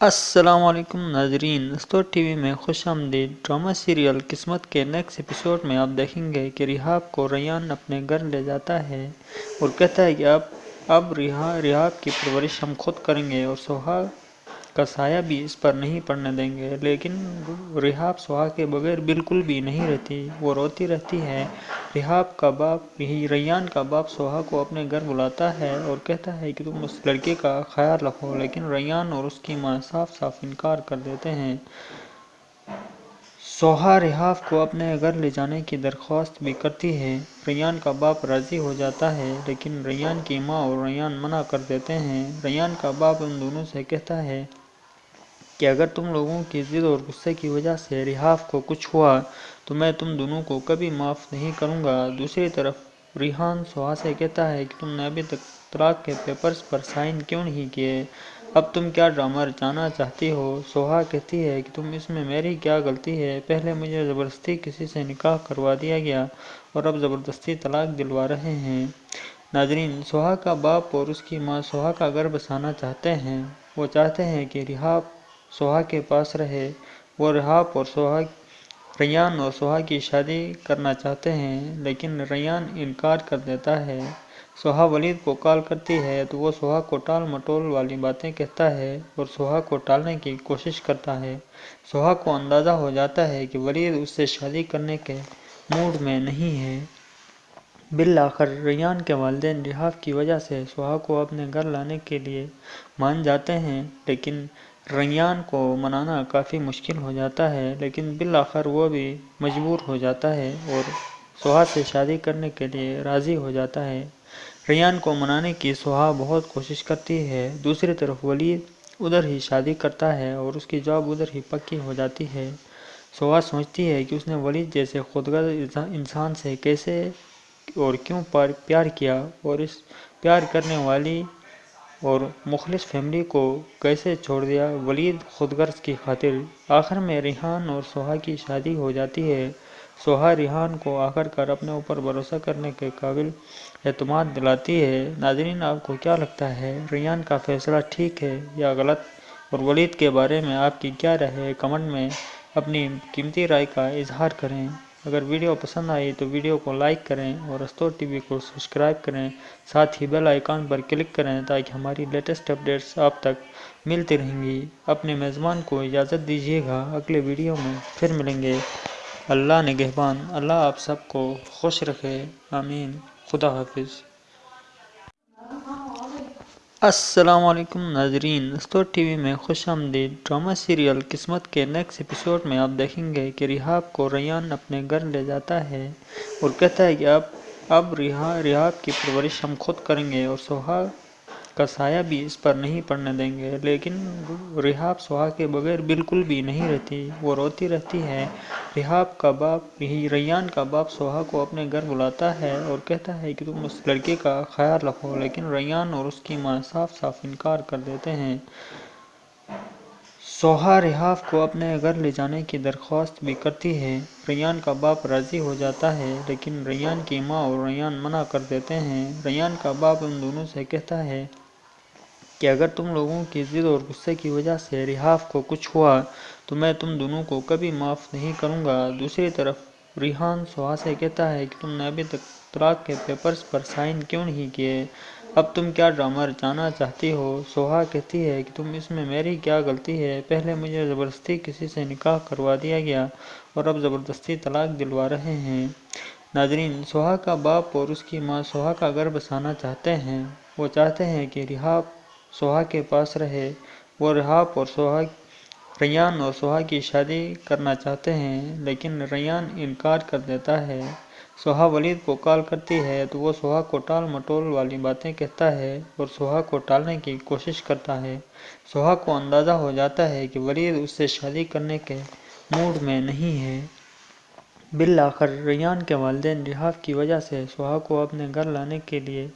السلام علیکم ناظرین استور ٹی وی میں خوش آمدید۔ ڈرامہ سیریل قسمت کے نیکسٹ ایپیسوڈ میں آپ دیکھیں گے کہ ریحاب کو ریان اپنے گھر لے جاتا ہے اور کہتا ہے کہ اب اب ریحاب کی پرورش ہم خود کریں گے اور سہاگ کا سایہ بھی اس پر نہیں پڑنے دیں گے، لیکن رحاب سہاگ کے بغیر بالکل بھی نہیں رہتی۔ وہ روتی رہتی ہے۔ رحاب کا باپ، ریان کا باپ سہاگ کو اپنے گھر بلاتا ہے اور کہتا ہے کہ تم اس لڑکے کا خیال رکھو، لیکن ریان اور اس کی ماں صاف صاف انکار کر دیتے ہیں۔ سوہا ریحاب کو اپنے گھر لے جانے کی درخواست بھی کرتی ہے۔ ریان کا باپ راضی ہو جاتا ہے، لیکن ریان کی ماں اور ریان منع کر دیتے ہیں۔ ریان کا باپ ان دونوں سے کہتا ہے کہ اگر تم لوگوں کی ضد اور غصے کی وجہ سے ریحاب کو کچھ ہوا، تو میں تم دونوں کو کبھی معاف نہیں کروں گا۔ دوسری طرف، ریحان سوہا سے کہتا ہے کہ تم نے ابھی تک طلاق کے پیپرز پر سائن کیوں نہیں کیے؟ اب تم کیا ڈرامہ رچانا چاہتی ہو؟ سوہا کہتی ہے کہ تم اس میں میری کیا غلطی ہے؟ پہلے مجھے زبردستی کسی سے نکاح کروا دیا گیا اور اب زبردستی طلاق دلوا رہے ہیں۔ ناظرین، سوہا کا باپ اور اس کی ماں سوہا کا گھر بسانا چاہتے ہیں۔ وہ چاہتے ہیں کہ ریحاب سوہا کے پاس رہے۔ وہ ریحاب اور سوہا، ریان اور سوہا کی شادی کرنا چاہتے ہیں، لیکن ریان انکار کر دیتا ہے۔ سوہا ولید کو کال کرتی ہے تو وہ سوہا کو ٹال مٹول والی باتیں کہتا ہے اور سوہا کو ٹالنے کی کوشش کرتا ہے۔ سوہا کو اندازہ ہو جاتا ہے کہ ولید اس سے شادی کرنے کے موڈ میں نہیں ہے۔ بالآخر، ریان کے والدین ریحاب کی وجہ سے سوہا کو اپنے گھر لانے کے لیے مان جاتے ہیں، لیکن ریان کو منانا کافی مشکل ہو جاتا ہے۔ لیکن بالآخر وہ بھی مجبور ہو جاتا ہے اور سوہا سے شادی کرنے کے لیے راضی ہو جاتا ہے۔ ریان کو منانے کی سوہا بہت کوشش کرتی ہے۔ دوسری طرف ولید ادھر ہی شادی کرتا ہے اور اس کی جاب ادھر ہی پکی ہو جاتی ہے۔ سوہا سوچتی ہے کہ اس نے ولید جیسے خودغرض انسان سے کیسے اور کیوں پر پیار کیا اور اس پیار کرنے والی اور مخلص فیملی کو کیسے چھوڑ دیا۔ ولید خود غرض کی خاطر آخر میں ریحان اور سوہا کی شادی ہو جاتی ہے۔ سوہا ریحان کو آخر کار اپنے اوپر بھروسہ کرنے کے قابل اعتماد دلاتی ہے۔ ناظرین، آپ کو کیا لگتا ہے؟ ریان کا فیصلہ ٹھیک ہے یا غلط؟ اور ولید کے بارے میں آپ کی کیا رائے ہے؟ کمنٹ میں اپنی قیمتی رائے کا اظہار کریں۔ اگر ویڈیو پسند آئی تو ویڈیو کو لائک کریں اور استور ٹی وی کو سبسکرائب کریں۔ ساتھ ہی بیل آئیکن پر کلک کریں تاکہ ہماری لیٹسٹ اپڈیٹس آپ تک ملتی رہیں گی۔ اپنے میزبان کو اجازت دیجیے گا۔ اگلے ویڈیو میں پھر ملیں گے۔ اللہ نگہبان، اللہ آپ سب کو خوش رکھے، آمین۔ خدا حافظ۔ السلام علیکم ناظرین۔ استور ٹی وی میں خوش آمدید۔ ڈرامہ سیریل قسمت کے نیکسٹ ایپیسوڈ میں آپ دیکھیں گے کہ ریحاب کو ریان اپنے گھر لے جاتا ہے اور کہتا ہے کہ اب اب ریحاب کی پرورش ہم خود کریں گے اور سوہا کا سایہ بھی اس پر نہیں پڑنے دیں گے۔ لیکن ریحاب سوہا کے بغیر بالکل بھی نہیں رہتی، وہ روتی رہتی ہے۔ ریحاب کا باپ ریان کا باپ سوہا کو اپنے گھر بلاتا ہے اور کہتا ہے کہ تم اس لڑکے کا خیال رکھو، لیکن ریان اور اس کی ماں صاف صاف انکار کر دیتے ہیں۔ سوہا ریحاب کو اپنے گھر لے جانے کی درخواست بھی کرتی ہے۔ ریان کا باپ راضی ہو جاتا ہے، لیکن ریان کی ماں اور ریان منع کر دیتے ہیں۔ ریان کا باپ ان دونوں سے کہتا ہے کہ اگر تم لوگوں کی ضد اور غصے کی وجہ سے ریحاب کو کچھ ہوا، تو میں تم دونوں کو کبھی معاف نہیں کروں گا۔ دوسری طرف، ریحان سوہا سے کہتا ہے کہ تم نے ابھی تک طلاق کے پیپرز پر سائن کیوں نہیں کیے؟ اب تم کیا ڈرامہ رچانا چاہتی ہو؟ سوہا کہتی ہے کہ تم اس میں میری کیا غلطی ہے؟ پہلے مجھے زبردستی کسی سے نکاح کروا دیا گیا اور اب زبردستی طلاق دلوا رہے ہیں۔ ناظرین، سوہا کا باپ اور اس کی ماں سوہا کا گھر بسانا چاہتے ہیں۔ وہ چاہتے ہیں کہ ریحاب سوہا کے پاس رہے۔ وہ ریحاب اور سوہا، ریان اور سوہا کی شادی کرنا چاہتے ہیں، لیکن ریان انکار کر دیتا ہے۔ سوہا ولید کو کال کرتی ہے تو وہ سوہا کو ٹال مٹول والی باتیں کہتا ہے اور سوہا کو ٹالنے کی کوشش کرتا ہے۔ سوہا کو اندازہ ہو جاتا ہے کہ ولید اس سے شادی کرنے کے موڈ میں نہیں ہے۔ بالآخر، ریان کے والدین ریحاب کی وجہ سے سوہا کو اپنے گھر لانے کے لیے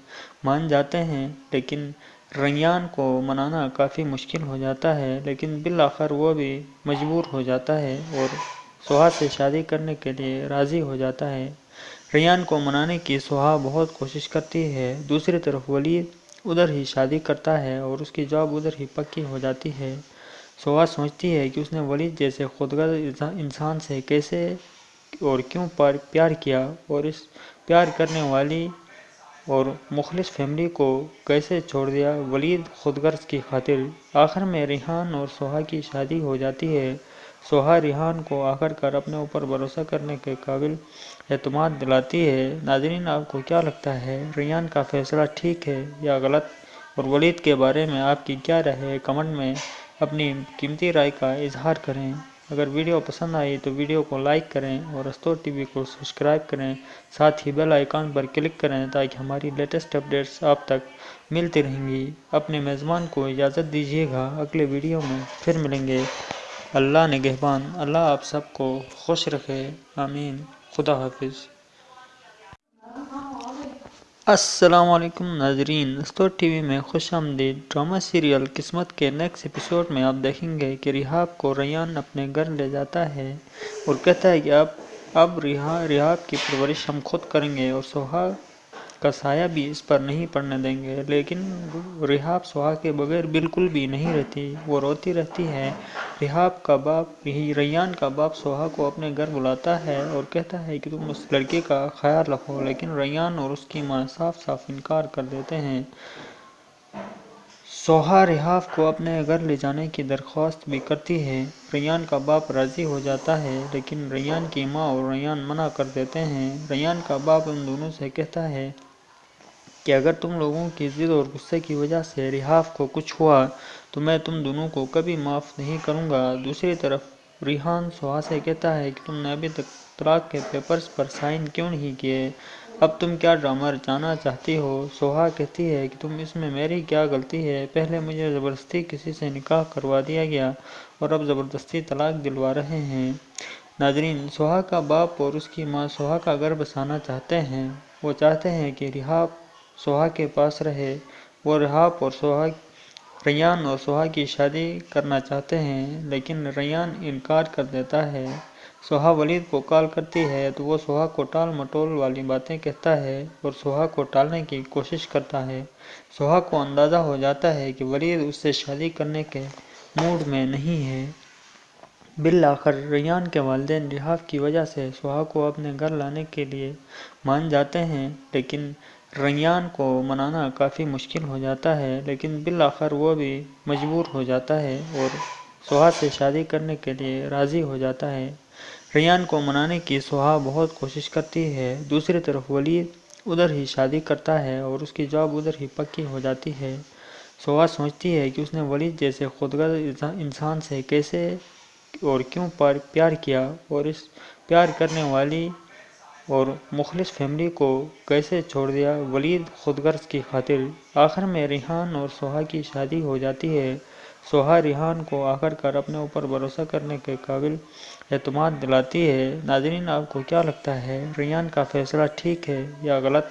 مان جاتے ہیں، لیکن ریان کو منانا کافی مشکل ہو جاتا ہے، لیکن بالآخر وہ بھی مجبور ہو جاتا ہے اور سوہا سے شادی کرنے کے لیے راضی ہو جاتا ہے۔ ریان کو منانے کی سوہا بہت کوشش کرتی ہے، دوسری طرف ولید ادھر ہی شادی کرتا ہے اور اس کی جاب ادھر ہی پکی ہو جاتی ہے۔ سوہا سوچتی ہے کہ اس نے ولید جیسے خودغرض انسان سے کیسے اور کیوں پر پیار کیا اور اس پیار کرنے والی اور مخلص فیملی کو کیسے چھوڑ دیا؟ ولید خودغرض کی خاطر آخر میں ریحان اور سوہا کی شادی ہو جاتی ہے۔ سوہا ریحان کو آخر کار اپنے اوپر بھروسہ کرنے کے قابل اعتماد دلاتی ہے۔ ناظرین، آپ کو کیا لگتا ہے؟ ریحان کا فیصلہ ٹھیک ہے یا غلط؟ اور ولید کے بارے میں آپ کی کیا رائے ہے؟ کمنٹ میں اپنی قیمتی رائے کا اظہار کریں۔ اگر ویڈیو پسند آئی تو ویڈیو کو لائک کریں اور استور ٹی وی کو سبسکرائب کریں۔ ساتھ ہی بیل آئیکن پر کلک کریں تاکہ ہماری لیٹسٹ اپڈیٹس آپ تک ملتی رہیں گی۔ اپنے میزبان کو اجازت دیجیے گا۔ اگلے ویڈیو میں پھر ملیں گے۔ اللہ نگہبان اللہ آپ سب کو خوش رکھے۔ آمین۔ خدا حافظ۔ السلام علیکم ناظرین۔ استور ٹی وی میں خوش آمدید۔ ڈرامہ سیریل قسمت کے نیکسٹ ایپیسوڈ میں آپ دیکھیں گے کہ ریحاب کو ریان اپنے گھر لے جاتا ہے اور کہتا ہے کہ اب اب ریحاب کی پرورش ہم خود کریں گے اور سوہا کا سایہ بھی اس پر نہیں پڑنے دیں گے، لیکن ریحاب سوہا کے بغیر بالکل بھی نہیں رہتی، وہ روتی رہتی ہے۔ ریحاب کا باپ، ریان کا باپ سوہا کو اپنے گھر بلاتا ہے اور کہتا ہے کہ تم اس لڑکے کا خیال رکھو، لیکن ریان اور اس کی ماں صاف صاف انکار کر دیتے ہیں۔ سوہا ریحاب کو اپنے گھر لے جانے کی درخواست بھی کرتی ہے۔ ریان کا باپ راضی ہو جاتا ہے، لیکن ریان کی ماں اور ریان منع کر دیتے ہیں۔ ریان کا باپ ان دونوں سے کہتا ہے کہ اگر تم لوگوں کی ضد اور غصے کی وجہ سے ریحاب کو کچھ ہوا، تو میں تم دونوں کو کبھی معاف نہیں کروں گا۔ دوسری طرف، ریحان سوہا سے کہتا ہے کہ تم نے ابھی تک طلاق کے پیپرز پر سائن کیوں نہیں کیے؟ اب تم کیا ڈرامہ رچانا چاہتی ہو؟ سوہا کہتی ہے کہ تم اس میں میری کیا غلطی ہے؟ پہلے مجھے زبردستی کسی سے نکاح کروا دیا گیا اور اب زبردستی طلاق دلوا رہے ہیں۔ ناظرین، سوہا کا باپ اور اس کی ماں سوہا کا گھر بسانا چاہتے ہیں۔ وہ چاہتے ہیں کہ ریحاب سوہا کے پاس رہے۔ وہ ریحاب اور سوہا، ریان اور سوہا کی شادی کرنا چاہتے ہیں، لیکن ریان انکار کر دیتا ہے۔ سوہا ولید کو کال کرتی ہے تو وہ سوہا کو ٹال مٹول والی باتیں کہتا ہے اور سوہا کو ٹالنے کی کوشش کرتا ہے۔ سوہا کو اندازہ ہو جاتا ہے کہ ولید اس سے شادی کرنے کے موڈ میں نہیں ہے۔ بالآخر ریان کے والدین ریحاب کی وجہ سے سوہا کو اپنے گھر لانے کے لیے مان جاتے ہیں، لیکن ریان کو منانا کافی مشکل ہو جاتا ہے، لیکن بالآخر وہ بھی مجبور ہو جاتا ہے اور سوہا سے شادی کرنے کے لیے راضی ہو جاتا ہے۔ ریان کو منانے کی سوہا بہت کوشش کرتی ہے، دوسری طرف ولید ادھر ہی شادی کرتا ہے اور اس کی جاب ادھر ہی پکی ہو جاتی ہے۔ سوہا سوچتی ہے کہ اس نے ولید جیسے خودغرض انسان سے کیسے اور کیوں پر پیار کیا اور اس پیار کرنے والی اور مخلص فیملی کو کیسے چھوڑ دیا؟ ولید خودغرض کی خاطر آخر میں ریحان اور سوہا کی شادی ہو جاتی ہے۔ سوہا ریحان کو آخر کار اپنے اوپر بھروسہ کرنے کے قابل اعتماد دلاتی ہے۔ ناظرین، آپ کو کیا لگتا ہے؟ ریان کا فیصلہ ٹھیک ہے یا غلط؟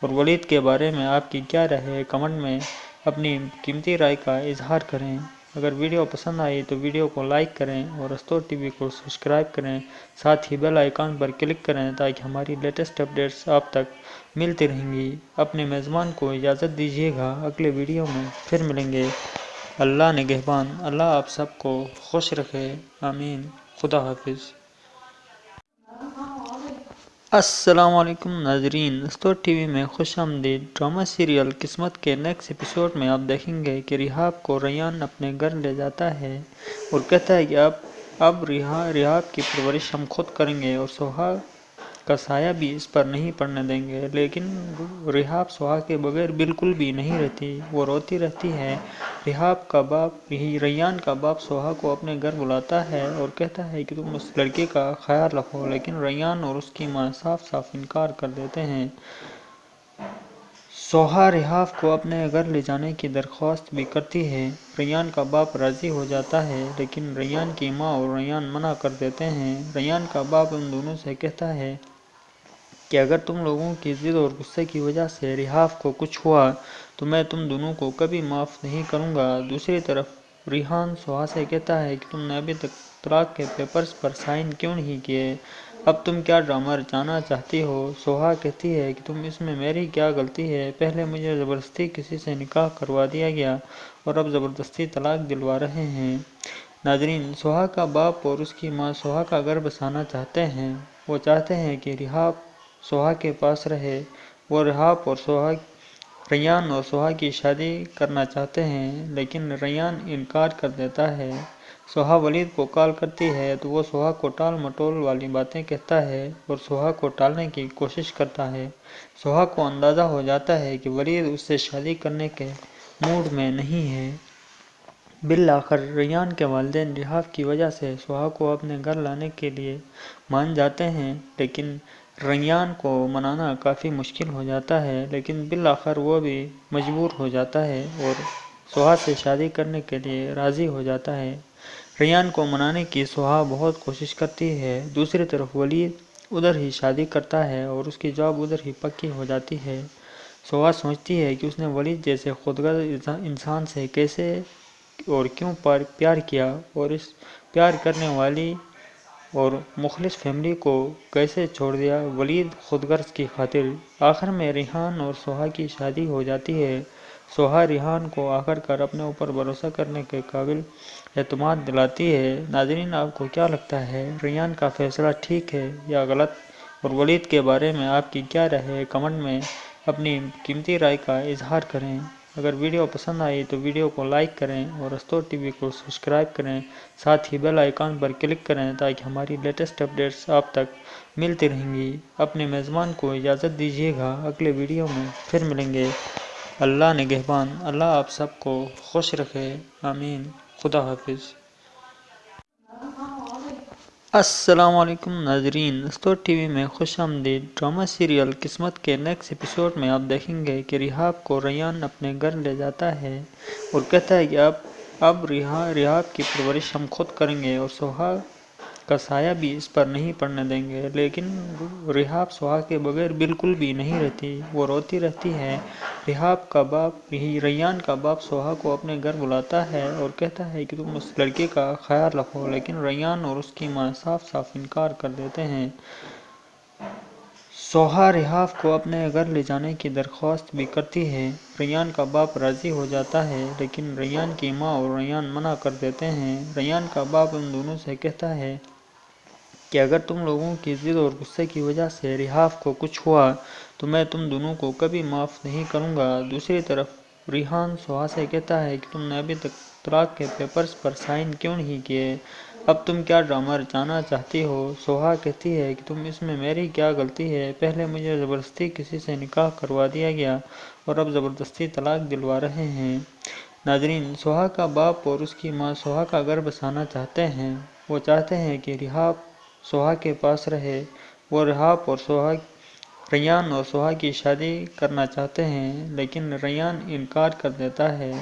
اور ولید کے بارے میں آپ کی کیا رائے ہے؟ کمنٹ میں اپنی قیمتی رائے کا اظہار کریں۔ اگر ویڈیو پسند آئی تو ویڈیو کو لائک کریں اور استور ٹی وی کو سبسکرائب کریں۔ ساتھ ہی بیل آئیکن پر کلک کریں تاکہ ہماری لیٹسٹ اپڈیٹس آپ تک ملتی رہیں گی۔ اپنے میزبان کو اجازت دیجیے گا۔ اگلے ویڈیو میں پھر ملیں گے۔ اللہ نگہبان اللہ آپ سب کو خوش رکھے۔ آمین۔ خدا حافظ۔ السلام علیکم ناظرین۔ استور ٹی وی میں خوش آمدید۔ ڈرامہ سیریل قسمت کے نیکسٹ ایپیسوڈ میں آپ دیکھیں گے کہ ریحاب کو ریان اپنے گھر لے جاتا ہے اور کہتا ہے کہ اب اب ریحاب کی پرورش ہم خود کریں گے اور سہاگ کا سایہ بھی اس پر نہیں پڑنے دیں گے، لیکن ریحاب سوہا کے بغیر بالکل بھی نہیں رہتی، وہ روتی رہتی ہے۔ ریحاب کا باپ ریان کا باپ سوہا کو اپنے گھر بلاتا ہے اور کہتا ہے کہ تم اس لڑکے کا خیال رکھو، لیکن ریان اور اس کی ماں صاف صاف انکار کر دیتے ہیں۔ سوہا ریحاب کو اپنے گھر لے جانے کی درخواست بھی کرتی ہے۔ ریان کا باپ راضی ہو جاتا ہے، لیکن ریان کی ماں اور ریان منع کر دیتے ہیں۔ ریان کا باپ ان دونوں سے کہتا ہے کہ اگر تم لوگوں کی ضد اور غصے کی وجہ سے ریحاب کو کچھ ہوا، تو میں تم دونوں کو کبھی معاف نہیں کروں گا۔ دوسری طرف، ریحان سوہا سے کہتا ہے کہ تم نے ابھی تک طلاق کے پیپرز پر سائن کیوں نہیں کیے؟ اب تم کیا ڈرامہ رچانا چاہتی ہو؟ سوہا کہتی ہے کہ تم اس میں میری کیا غلطی ہے؟ پہلے مجھے زبردستی کسی سے نکاح کروا دیا گیا اور اب زبردستی طلاق دلوا رہے ہیں۔ ناظرین سہا کا باپ اور اس کی ماں سہا کا گھر بسانا چاہتے ہیں۔ وہ چاہتے ہیں کہ ریحاب سہا کے پاس رہے۔ وہ ریحاب اور سہا ریان اور سہا کی شادی کرنا چاہتے ہیں، لیکن ریان انکار کر دیتا ہے۔ سہا ولید کو کال کرتی ہے تو وہ سہا کو ٹال مٹول والی باتیں کہتا ہے اور سہا کو ٹالنے کی کوشش کرتا ہے۔ سہا کو اندازہ ہو جاتا ہے کہ ولید اس سے شادی کرنے کے موڈ میں نہیں ہے۔ بالآخر ریان کے والدین ریحاب کی وجہ سے سہا کو اپنے گھر لانے کے لیے مان جاتے ہیں، لیکن ریان کو منانا کافی مشکل ہو جاتا ہے، لیکن بالآخر وہ بھی مجبور ہو جاتا ہے اور سہا سے شادی کرنے کے لیے راضی ہو جاتا ہے۔ ریان کو منانے کی سہا بہت کوشش کرتی ہے، دوسری طرف ولید ادھر ہی شادی کرتا ہے اور اس کی جاب ادھر ہی پکی ہو جاتی ہے۔ سہا سوچتی ہے کہ اس نے ولید جیسے خودغرض انسان سے کیسے اور کیوں پر پیار کیا اور اس پیار کرنے والی اور مخلص فیملی کو کیسے چھوڑ دیا؟ ولید خود غرض کی خاطر آخر میں ریحان اور سہا کی شادی ہو جاتی ہے۔ سہا ریحان کو آخر کار اپنے اوپر بھروسہ کرنے کے قابل اعتماد دلاتی ہے۔ ناظرین، آپ کو کیا لگتا ہے؟ ریان کا فیصلہ ٹھیک ہے یا غلط؟ اور ولید کے بارے میں آپ کی کیا رائے ہے؟ کمنٹ میں اپنی قیمتی رائے کا اظہار کریں۔ اگر ویڈیو پسند آئی تو ویڈیو کو لائک کریں اور استور ٹی وی کو سبسکرائب کریں۔ ساتھ ہی بیل آئیکن پر کلک کریں تاکہ ہماری لیٹسٹ اپڈیٹس آپ تک ملتی رہیں گی۔ اپنے میزبان کو اجازت دیجیے گا، اگلے ویڈیو میں پھر ملیں گے۔ اللہ نگہبان اللہ آپ سب کو خوش رکھے۔ آمین۔ خدا حافظ۔ السلام علیکم ناظرین۔ استور ٹی وی میں خوش آمدید۔ ڈرامہ سیریل قسمت کے نیکسٹ ایپیسوڈ میں آپ دیکھیں گے کہ ریحاب کو ریان اپنے گھر لے جاتا ہے اور کہتا ہے کہ اب اب ریحاب کی پرورش ہم خود کریں گے اور سہا کا سایہ بھی اس پر نہیں پڑنے دیں گے۔ لیکن ریحاب سہا کے بغیر بالکل بھی نہیں رہتی۔ وہ روتی رہتی ہے۔ ریحاب کا باپ ریان کا باپ سہا کو اپنے گھر بلاتا ہے اور کہتا ہے کہ تم اس لڑکے کا خیال رکھو، لیکن ریان اور اس کی ماں صاف صاف انکار کر دیتے ہیں۔ سہا ریحاب کو اپنے گھر لے جانے کی درخواست بھی کرتی ہے۔ ریان کا باپ راضی ہو جاتا ہے، لیکن ریان کی ماں اور ریان منع کر دیتے ہیں۔ ریان کا باپ ان دونوں سے کہتا ہے کہ اگر تم لوگوں کی ضد اور غصے کی وجہ سے ریحاب کو کچھ ہوا، تو میں تم دونوں کو کبھی معاف نہیں کروں گا۔ دوسری طرف، ریحان سہا سے کہتا ہے کہ تم نے ابھی تک طلاق کے پیپرز پر سائن کیوں نہیں کیے؟ اب تم کیا ڈرامہ رچانا چاہتی ہو؟ سہا کہتی ہے کہ تم اس میں میری کیا غلطی ہے؟ پہلے مجھے زبردستی کسی سے نکاح کروا دیا گیا اور اب زبردستی طلاق دلوا رہے ہیں۔ ناظرین سہا کا باپ اور اس کی ماں سہا کا گھر بسانا چاہتے ہیں۔ وہ چاہتے ہیں کہ ریحاب سہا کے پاس رہے۔ وہ ریحاب اور سہا ریان اور سہا کی شادی کرنا چاہتے ہیں، لیکن ریان انکار کر دیتا ہے۔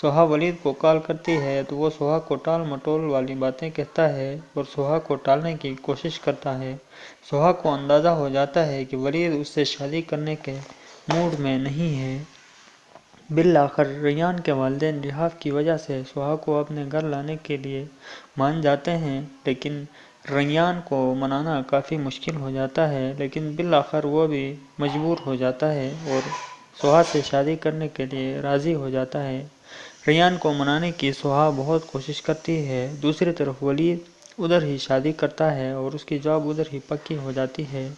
سہا ولید کو کال کرتی ہے تو وہ سہا کو ٹال مٹول والی باتیں کہتا ہے اور سہا کو ٹالنے کی کوشش کرتا ہے۔ سہا کو اندازہ ہو جاتا ہے کہ ولید اس سے شادی کرنے کے موڈ میں نہیں ہے۔ بالآخر ریان کے والدین ریحاب کی وجہ سے سہا کو اپنے گھر لانے کے لیے مان جاتے ہیں، لیکن ریان کو منانا کافی مشکل ہو جاتا ہے، لیکن بالآخر وہ بھی مجبور ہو جاتا ہے اور سہا سے شادی کرنے کے لیے راضی ہو جاتا ہے۔ ریان کو منانے کی سہا بہت کوشش کرتی ہے، دوسری طرف ولید ادھر ہی شادی کرتا ہے اور اس کی جاب ادھر ہی پکی ہو جاتی ہے۔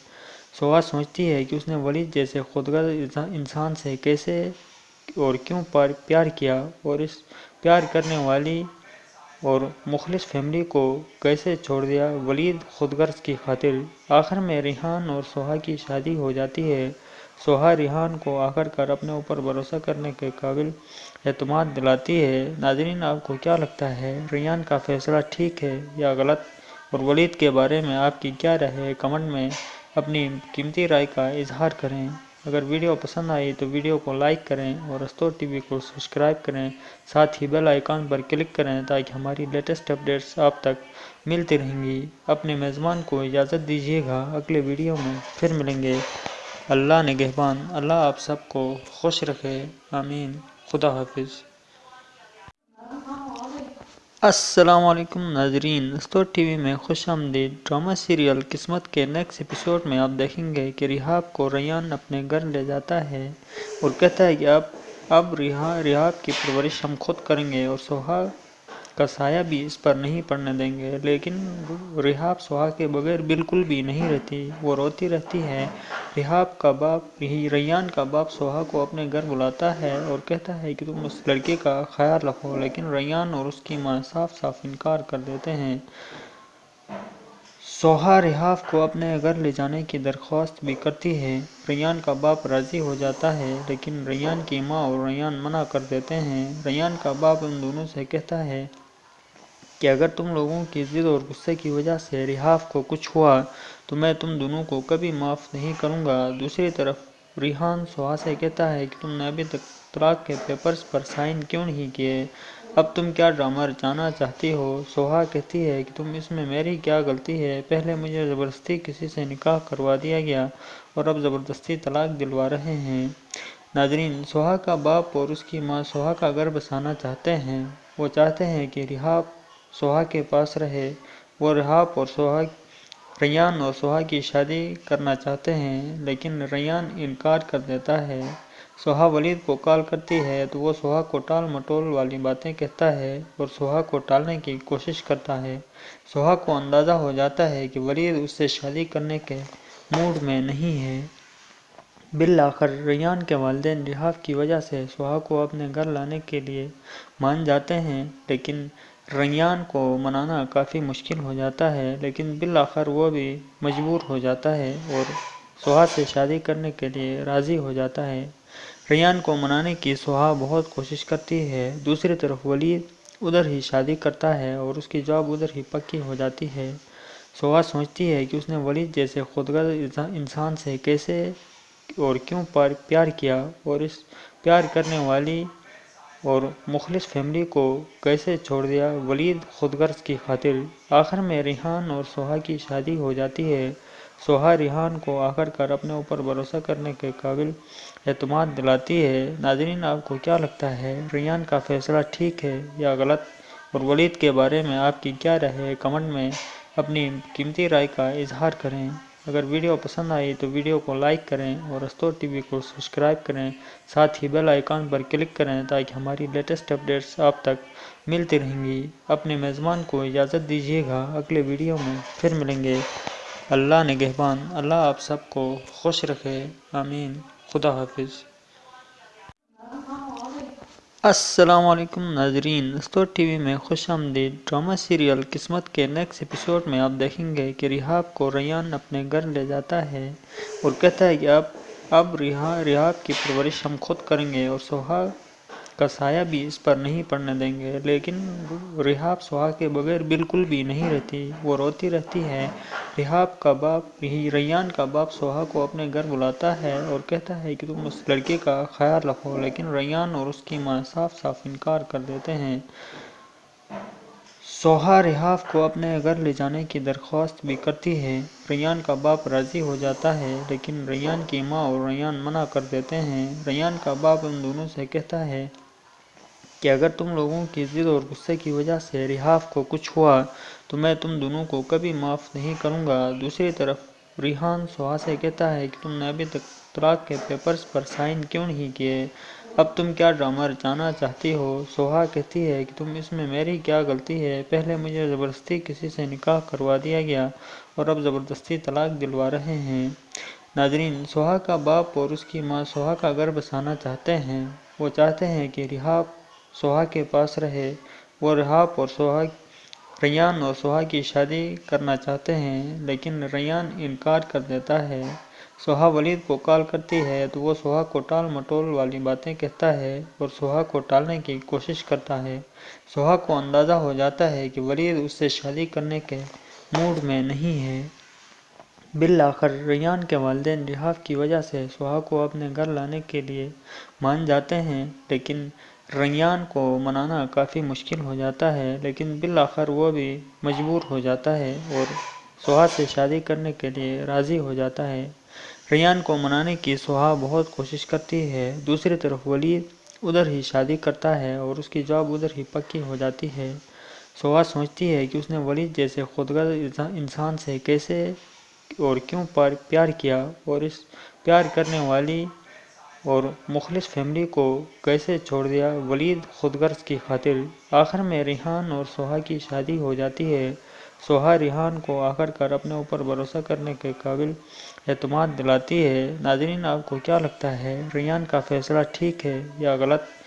سہا سوچتی ہے کہ اس نے ولید جیسے خودغرض انسان سے کیسے اور کیوں پر پیار کیا اور اس پیار کرنے والی اور مخلص فیملی کو کیسے چھوڑ دیا؟ ولید خود غرض کی خاطر آخر میں ریحان اور سہا کی شادی ہو جاتی ہے۔ سہا ریحان کو آخر کار اپنے اوپر بھروسہ کرنے کے قابل اعتماد دلاتی ہے۔ ناظرین، آپ کو کیا لگتا ہے؟ ریان کا فیصلہ ٹھیک ہے یا غلط؟ اور ولید کے بارے میں آپ کی کیا رائے ہے؟ کمنٹ میں اپنی قیمتی رائے کا اظہار کریں۔ اگر ویڈیو پسند آئی تو ویڈیو کو لائک کریں اور استور ٹی وی کو سبسکرائب کریں، ساتھ ہی بیل آئیکن پر کلک کریں تاکہ ہماری لیٹسٹ اپڈیٹس آپ تک ملتی رہیں گی۔ اپنے میزبان کو اجازت دیجیے گا، اگلے ویڈیو میں پھر ملیں گے۔ اللہ نگہبان اللہ آپ سب کو خوش رکھے۔ آمین۔ خدا حافظ۔ السلام علیکم ناظرین۔ استور ٹی وی میں خوش آمدید۔ ڈرامہ سیریل قسمت کے نیکسٹ ایپیسوڈ میں آپ دیکھیں گے کہ ریحاب کو ریان اپنے گھر لے جاتا ہے اور کہتا ہے کہ اب اب ریحاب کی پرورش ہم خود کریں گے اور سہاگ کا سایہ بھی اس پر نہیں پڑنے دیں گے، لیکن ریحاب سہا کے بغیر بالکل بھی نہیں رہتی۔ وہ روتی رہتی ہے۔ ریحاب کا باپ ریان کا باپ سہا کو اپنے گھر بلاتا ہے اور کہتا ہے کہ تم اس لڑکے کا خیال رکھو، لیکن ریان اور اس کی ماں صاف صاف انکار کر دیتے ہیں۔ سوہا ریحاب کو اپنے گھر لے جانے کی درخواست بھی کرتی ہے۔ ریان کا باپ راضی ہو جاتا ہے، لیکن ریان کی ماں اور ریان منع کر دیتے ہیں۔ ریان کا باپ ان دونوں سے کہتا ہے کہ اگر تم لوگوں کی ضد اور غصے کی وجہ سے ریحاب کو کچھ ہوا، تو میں تم دونوں کو کبھی معاف نہیں کروں گا۔ دوسری طرف، ریحان سوہا سے کہتا ہے کہ تم نے ابھی تک طلاق کے پیپرز پر سائن کیوں نہیں کیے؟ اب تم کیا ڈرامہ رچانا چاہتی ہو؟ سوہا کہتی ہے کہ تم اس میں میری کیا غلطی ہے؟ پہلے مجھے زبردستی کسی سے نکاح کروا دیا گیا اور اب زبردستی طلاق دلوا رہے ہیں۔ ناظرین، سوہا کا باپ اور اس کی ماں سوہا کا گھر بسانا چاہتے ہیں۔ وہ چاہتے ہیں کہ ریحاب سوہا کے پاس رہے۔ وہ ریحاب اور سوہا، ریان اور سوہا کی شادی کرنا چاہتے ہیں، لیکن ریان انکار کر دیتا ہے۔ سوہا ولید کو کال کرتی ہے تو وہ سوہا کو ٹال مٹول والی باتیں کہتا ہے اور سوہا کو ٹالنے کی کوشش کرتا ہے۔ سوہا کو اندازہ ہو جاتا ہے کہ ولید اس سے شادی کرنے کے موڈ میں نہیں ہے۔ بالآخر ریان کے والدین ریحاب کی وجہ سے سوہا کو اپنے گھر لانے کے لیے مان جاتے ہیں، لیکن ریان کو منانا کافی مشکل ہو جاتا ہے، لیکن بالآخر وہ بھی مجبور ہو جاتا ہے اور سوہا سے شادی کرنے کے لیے راضی ہو جاتا ہے۔ ریان کو منانے کی سوہا بہت کوشش کرتی ہے، دوسری طرف ولید ادھر ہی شادی کرتا ہے اور اس کی جاب ادھر ہی پکی ہو جاتی ہے۔ سوہا سوچتی ہے کہ اس نے ولید جیسے خودغرض انسان سے کیسے اور کیوں پر پیار کیا اور اس پیار کرنے والی اور مخلص فیملی کو کیسے چھوڑ دیا؟ ولید خود غرض کی خاطر آخر میں ریحان اور سوہا کی شادی ہو جاتی ہے۔ سوہا ریحان کو آخر کار اپنے اوپر بھروسہ کرنے کے قابل اعتماد دلاتی ہے۔ ناظرین، آپ کو کیا لگتا ہے؟ ریان کا فیصلہ ٹھیک ہے یا غلط؟ اور ولید کے بارے میں آپ کی کیا رائے ہے؟ کمنٹ میں اپنی قیمتی رائے کا اظہار کریں۔ اگر ویڈیو پسند آئی تو ویڈیو کو لائک کریں اور استور ٹی وی کو سبسکرائب کریں، ساتھ ہی بیل آئیکن پر کلک کریں تاکہ ہماری لیٹسٹ اپڈیٹس آپ تک ملتی رہیں گی۔ اپنے میزبان کو اجازت دیجیے گا، اگلے ویڈیو میں پھر ملیں گے۔ اللہ نگہبان اللہ آپ سب کو خوش رکھے۔ آمین۔ خدا حافظ۔ السلام علیکم ناظرین۔ استور ٹی وی میں خوش آمدید۔ ڈرامہ سیریل قسمت کے نیکسٹ ایپیسوڈ میں آپ دیکھیں گے کہ ریحاب کو ریان اپنے گھر لے جاتا ہے اور کہتا ہے کہ اب اب ریحاب کی پرورش ہم خود کریں گے اور سوہا کا سایہ بھی اس پر نہیں پڑنے دیں گے، لیکن ریحاب سوہا کے بغیر بالکل بھی نہیں رہتی، وہ روتی رہتی ہے۔ ریحاب کا باپ ریان کا باپ سوہا کو اپنے گھر بلاتا ہے اور کہتا ہے کہ تم اس لڑکے کا خیال رکھو، لیکن ریان اور اس کی ماں صاف صاف انکار کر دیتے ہیں۔ سوہا ریحاب کو اپنے گھر لے جانے کی درخواست بھی کرتی ہے۔ ریان کا باپ راضی ہو جاتا ہے، لیکن ریان کی ماں اور ریان منع کر دیتے ہیں۔ ریان کا باپ ان دونوں سے کہتا ہے کہ اگر تم لوگوں کی ضد اور غصے کی وجہ سے ریحاب کو کچھ ہوا، تو میں تم دونوں کو کبھی معاف نہیں کروں گا۔ دوسری طرف، ریحان سوہا سے کہتا ہے کہ تم نے ابھی تک طلاق کے پیپرز پر سائن کیوں نہیں کیے؟ اب تم کیا ڈرامہ رچانا چاہتی ہو؟ سوہا کہتی ہے کہ تم اس میں میری کیا غلطی ہے؟ پہلے مجھے زبردستی کسی سے نکاح کروا دیا گیا اور اب زبردستی طلاق دلوا رہے ہیں۔ ناظرین، سوہا کا باپ اور اس کی ماں سوہا کا گھر بسانا چاہتے ہیں۔ وہ چاہتے ہیں کہ ریحاب سوہا کے پاس رہے۔ وہ ریحاب اور سوہا، ریان اور سوہا کی شادی کرنا چاہتے ہیں، لیکن ریان انکار کر دیتا ہے۔ سوہا ولید کو کال کرتی ہے تو وہ سوہا کو ٹال مٹول والی باتیں کہتا ہے اور سوہا کو ٹالنے کی کوشش کرتا ہے۔ سوہا کو اندازہ ہو جاتا ہے کہ ولید اس سے شادی کرنے کے موڈ میں نہیں ہے۔ بالآخر ریان کے والدین ریحاب کی وجہ سے سوہا کو اپنے گھر لانے کے لیے مان جاتے ہیں، لیکن ریان کو منانا کافی مشکل ہو جاتا ہے، لیکن بالآخر وہ بھی مجبور ہو جاتا ہے اور سوہا سے شادی کرنے کے لیے راضی ہو جاتا ہے۔ ریان کو منانے کی سوہا بہت کوشش کرتی ہے، دوسری طرف ولید ادھر ہی شادی کرتا ہے اور اس کی جاب ادھر ہی پکی ہو جاتی ہے۔ سوہا سوچتی ہے کہ اس نے ولید جیسے خودغرض انسان سے کیسے اور کیوں پیار کیا اور اس پیار کرنے والی اور مخلص فیملی کو کیسے چھوڑ دیا؟ ولید خود غرض کی خاطر آخر میں ریحان اور سوہا کی شادی ہو جاتی ہے۔ سوہا ریحان کو آخر کار اپنے اوپر بھروسہ کرنے کے قابل اعتماد دلاتی ہے۔ ناظرین، آپ کو کیا لگتا ہے؟ ریحان کا فیصلہ ٹھیک ہے یا غلط؟